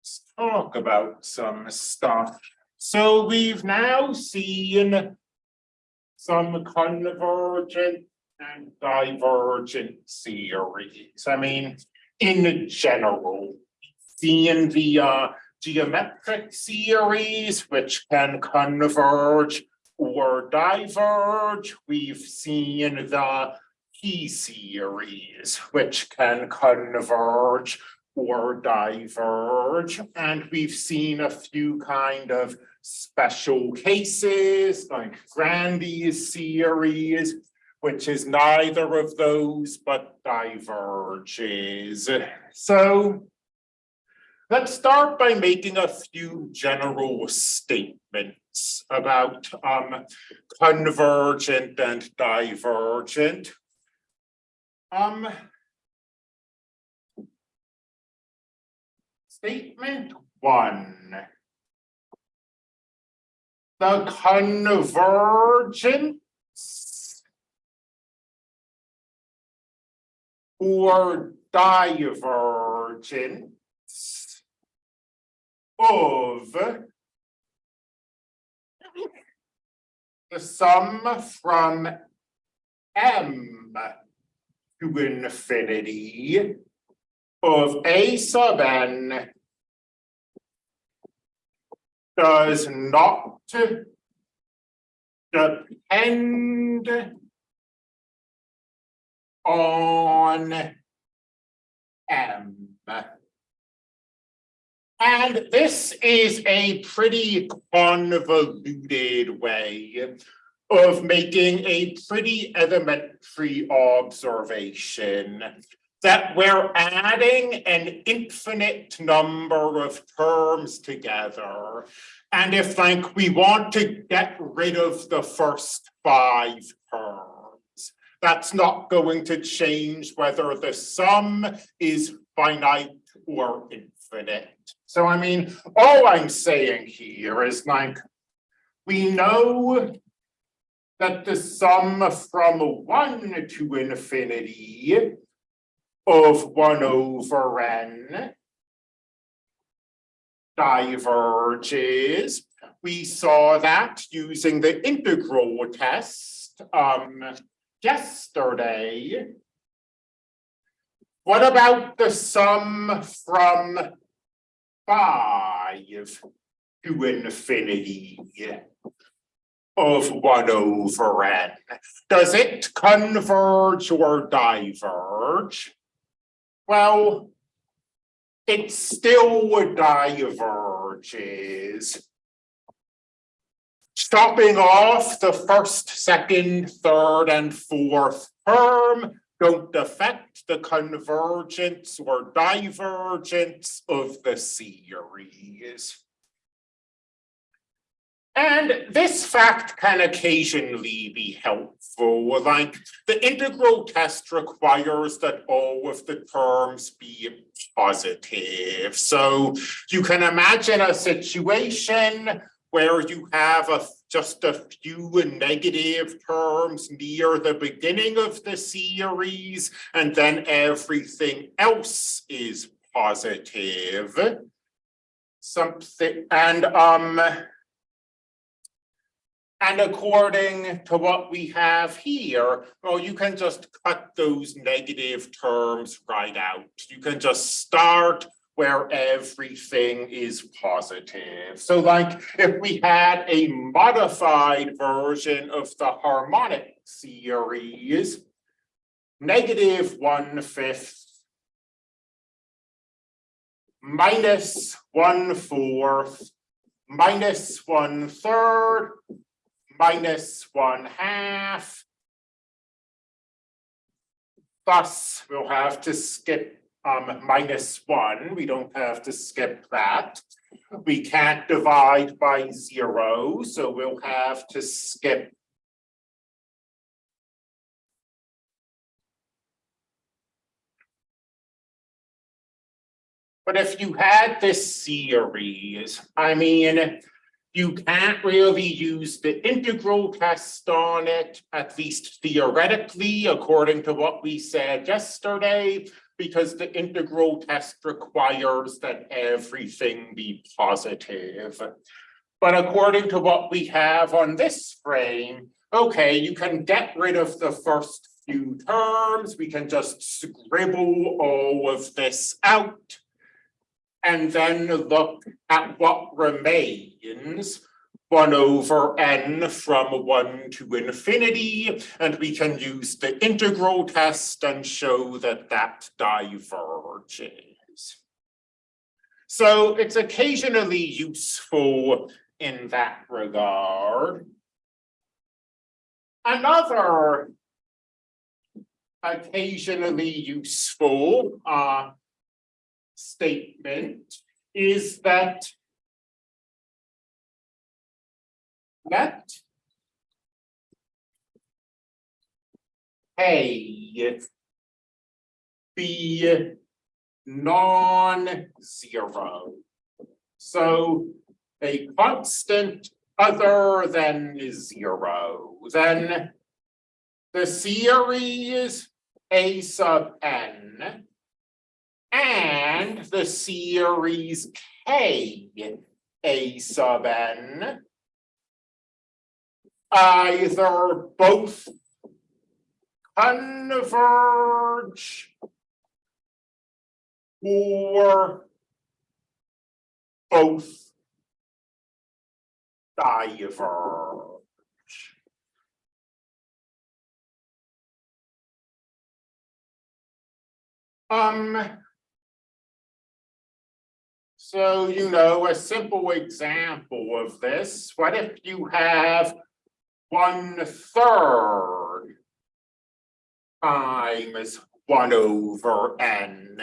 let's talk about some stuff. So we've now seen some convergent and divergent series. I mean, in general, seeing the uh, geometric series which can converge or diverge. We've seen the P series which can converge or diverge. And we've seen a few kind of special cases like Grandi's series, which is neither of those but diverges. So let's start by making a few general statements about um, convergent and divergent. Um, statement one. The convergence or divergence of the sum from M to infinity of A sub n does not depend on M. And this is a pretty convoluted way of making a pretty elementary observation that we're adding an infinite number of terms together. And if like we want to get rid of the first five terms, that's not going to change whether the sum is finite or infinite. So I mean, all I'm saying here is like, we know that the sum from one to infinity of one over n diverges. We saw that using the integral test um, yesterday. What about the sum from five to infinity of one over n? Does it converge or diverge? Well, it still diverges. Stopping off the first, second, third, and fourth term don't affect the convergence or divergence of the series. And this fact can occasionally be helpful, like the integral test requires that all of the terms be positive. So you can imagine a situation where you have a, just a few negative terms near the beginning of the series, and then everything else is positive. Something, and um, and according to what we have here, well, you can just cut those negative terms right out. You can just start where everything is positive. So like if we had a modified version of the harmonic series, negative one fifth minus one fourth minus one third minus one half. Thus, we'll have to skip um, minus one. We don't have to skip that. We can't divide by zero, so we'll have to skip But if you had this series, I mean, you can't really use the integral test on it, at least theoretically, according to what we said yesterday, because the integral test requires that everything be positive. But according to what we have on this frame, okay, you can get rid of the first few terms, we can just scribble all of this out. And then look at what remains, one over n from one to infinity, and we can use the integral test and show that that diverges. So it's occasionally useful in that regard. Another occasionally useful uh statement is that that A be non-zero. So a constant other than zero, then the series A sub n and the series K A sub n either both converge or both diverge. Um. So, you know, a simple example of this, what if you have one third times one over n?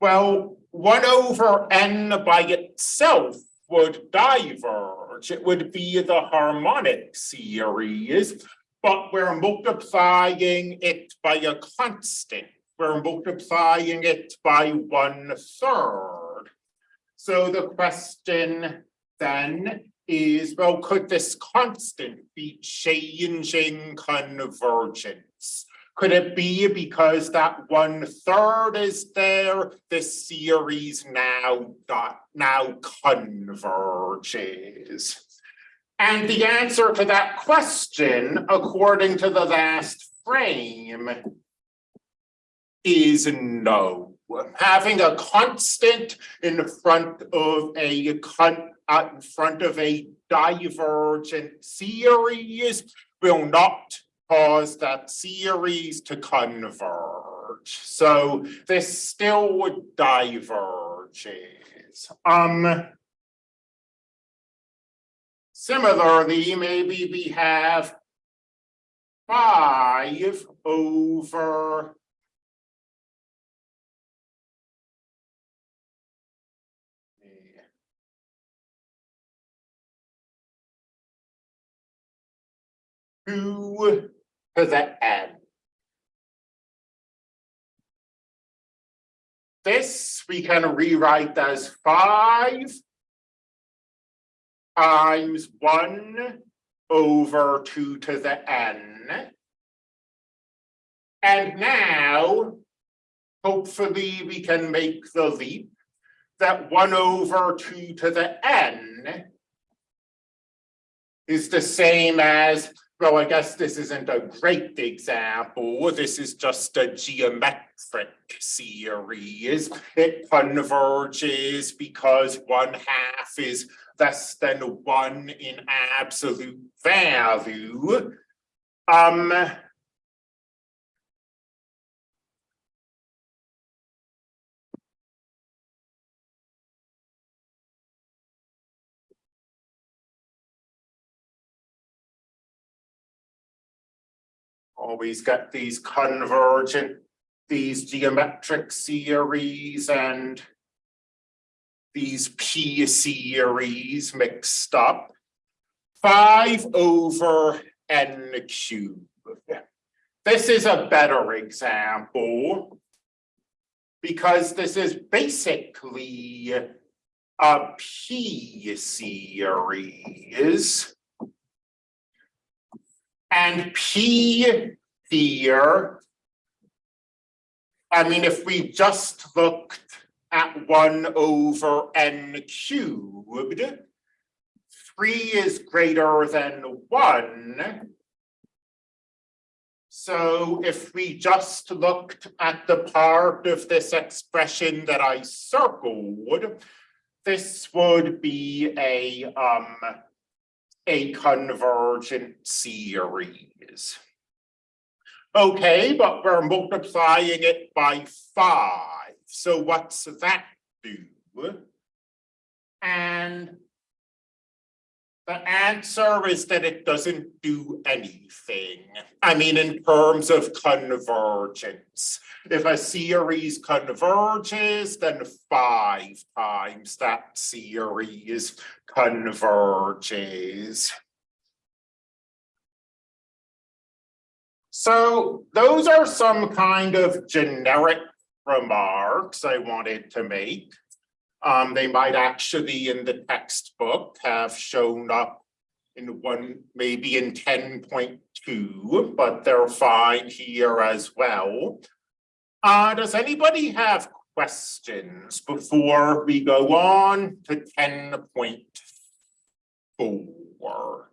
Well, one over n by itself would diverge. It would be the harmonic series, but we're multiplying it by a constant. We're multiplying it by one third. So the question then is, well, could this constant be changing convergence? Could it be because that one third is there, this series now dot now converges? And the answer to that question, according to the last frame, is no. Having a constant in front of a uh, in front of a divergent series will not cause that series to converge. So this still diverges. Um, similarly, maybe we have five over to the n. This we can rewrite as five times one over two to the n. And now, hopefully we can make the leap that one over two to the n is the same as well, I guess this isn't a great example. This is just a geometric series. It converges because one half is less than one in absolute value. Um, always get these convergent, these geometric series and these p series mixed up. Five over n cubed. This is a better example because this is basically a p series. And P here I mean, if we just looked at one over n cubed. Three is greater than one. So if we just looked at the part of this expression that I circled, this would be a, um, a convergent series. Okay, but we're multiplying it by five, so what's that do? And the answer is that it doesn't do anything. I mean, in terms of convergence. If a series converges, then five times that series converges. So those are some kind of generic remarks I wanted to make. Um, they might actually in the textbook have shown up in one, maybe in ten point two, but they're fine here as well. Uh, does anybody have questions before we go on to ten point four?